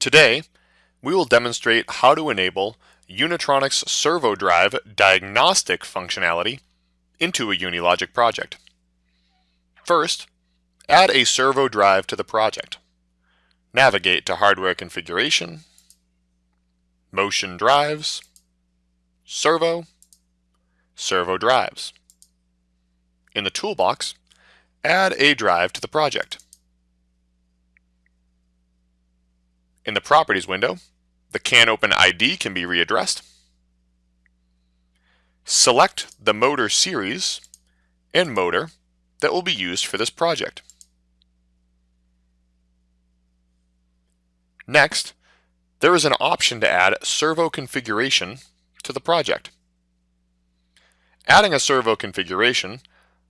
Today, we will demonstrate how to enable Unitronics Servo Drive diagnostic functionality into a Unilogic project. First, add a servo drive to the project. Navigate to Hardware Configuration, Motion Drives, Servo, Servo Drives. In the toolbox, add a drive to the project. In the Properties window, the CANopen ID can be readdressed. Select the motor series and motor that will be used for this project. Next, there is an option to add servo configuration to the project. Adding a servo configuration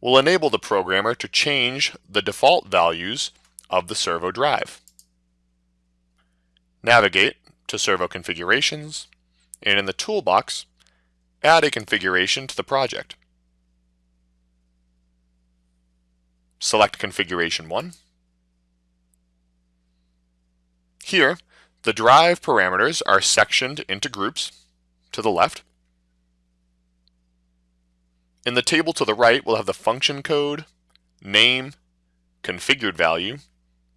will enable the programmer to change the default values of the servo drive. Navigate to Servo Configurations, and in the toolbox, add a configuration to the project. Select Configuration 1. Here, the drive parameters are sectioned into groups to the left. In the table to the right, we'll have the function code, name, configured value,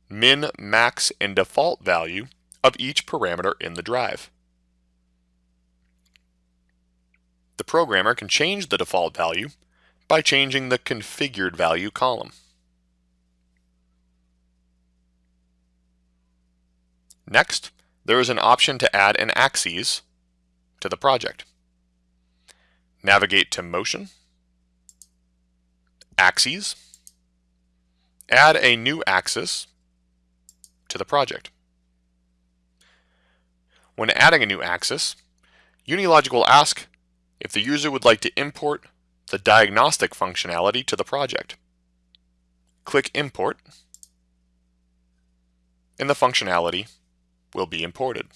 min, max, and default value of each parameter in the drive. The programmer can change the default value by changing the configured value column. Next, there is an option to add an axis to the project. Navigate to Motion, Axes, add a new axis to the project. When adding a new axis, Unilogic will ask if the user would like to import the diagnostic functionality to the project. Click Import, and the functionality will be imported.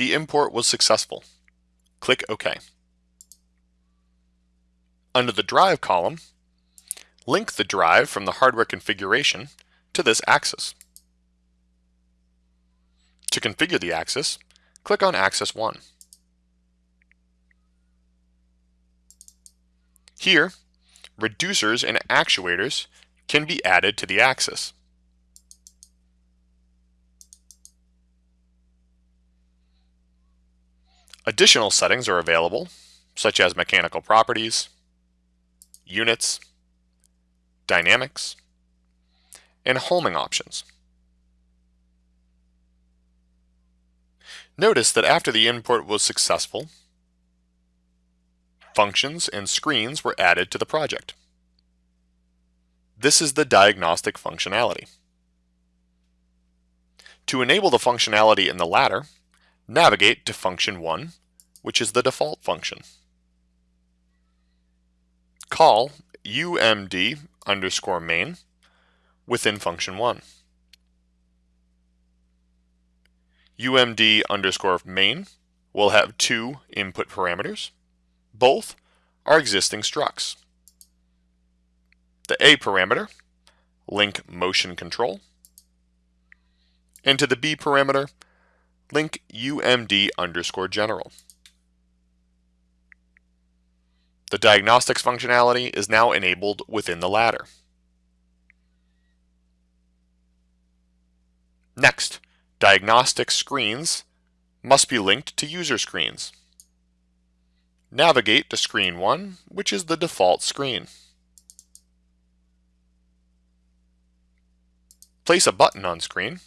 The import was successful. Click OK. Under the Drive column, link the drive from the hardware configuration to this axis. To configure the axis, click on Axis 1. Here, reducers and actuators can be added to the axis. Additional settings are available, such as mechanical properties, units, dynamics, and homing options. Notice that after the import was successful, functions and screens were added to the project. This is the diagnostic functionality. To enable the functionality in the ladder, navigate to function 1, which is the default function. Call umd underscore main within function 1. umd underscore main will have two input parameters. Both are existing structs. The A parameter, link motion control, and to the B parameter, link umd underscore general. The diagnostics functionality is now enabled within the ladder. Next, diagnostic screens must be linked to user screens. Navigate to screen 1, which is the default screen. Place a button on screen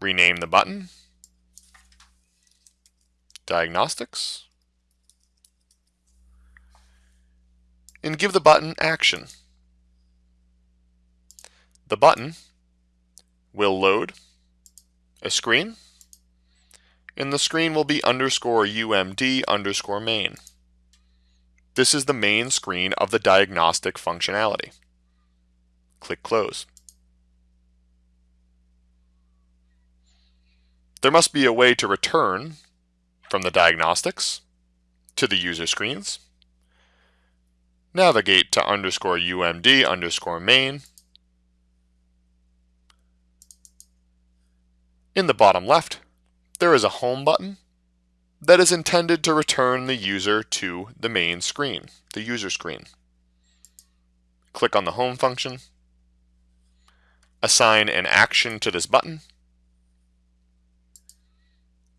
rename the button, diagnostics, and give the button action. The button will load a screen and the screen will be underscore UMD underscore main. This is the main screen of the diagnostic functionality. Click Close. There must be a way to return from the diagnostics to the user screens. Navigate to underscore UMD underscore main. In the bottom left, there is a home button that is intended to return the user to the main screen, the user screen. Click on the home function, assign an action to this button.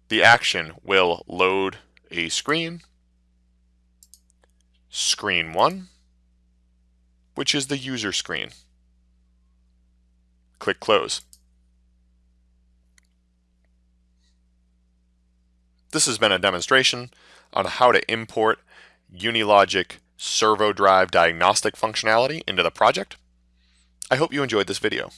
The action will load a screen, screen 1, which is the user screen. Click Close. This has been a demonstration on how to import Unilogic servo drive diagnostic functionality into the project. I hope you enjoyed this video.